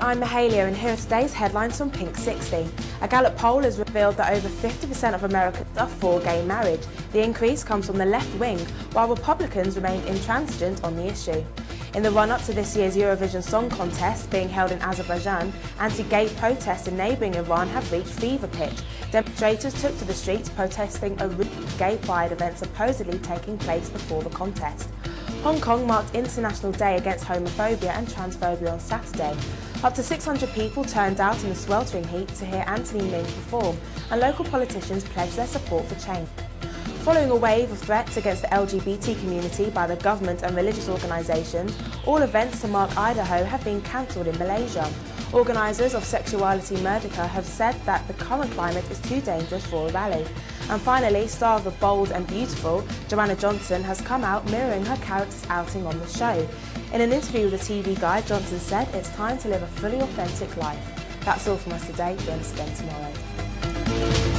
I'm Mahalia and here are today's headlines from Pink 60. A Gallup poll has revealed that over 50% of Americans are for gay marriage. The increase comes from the left wing, while Republicans remain intransigent on the issue. In the run-up to this year's Eurovision Song Contest being held in Azerbaijan, anti-gay protests in neighbouring Iran have reached fever pitch. Demonstrators took to the streets protesting a gay pride event supposedly taking place before the contest. Hong Kong marked International Day Against Homophobia and Transphobia on Saturday. Up to 600 people turned out in the sweltering heat to hear Anthony Ming perform, and local politicians pledged their support for change. Following a wave of threats against the LGBT community by the government and religious organisations, all events to mark Idaho have been cancelled in Malaysia. Organisers of Seksualiti Merdeka have said that the current climate is too dangerous for a rally. And finally, star of The Bold and Beautiful, Joanna Johnson, has come out mirroring her character's outing on the show. In an interview with the TV Guide, Johnson said it's time to live a fully authentic life. That's all from us today. Join us again tomorrow.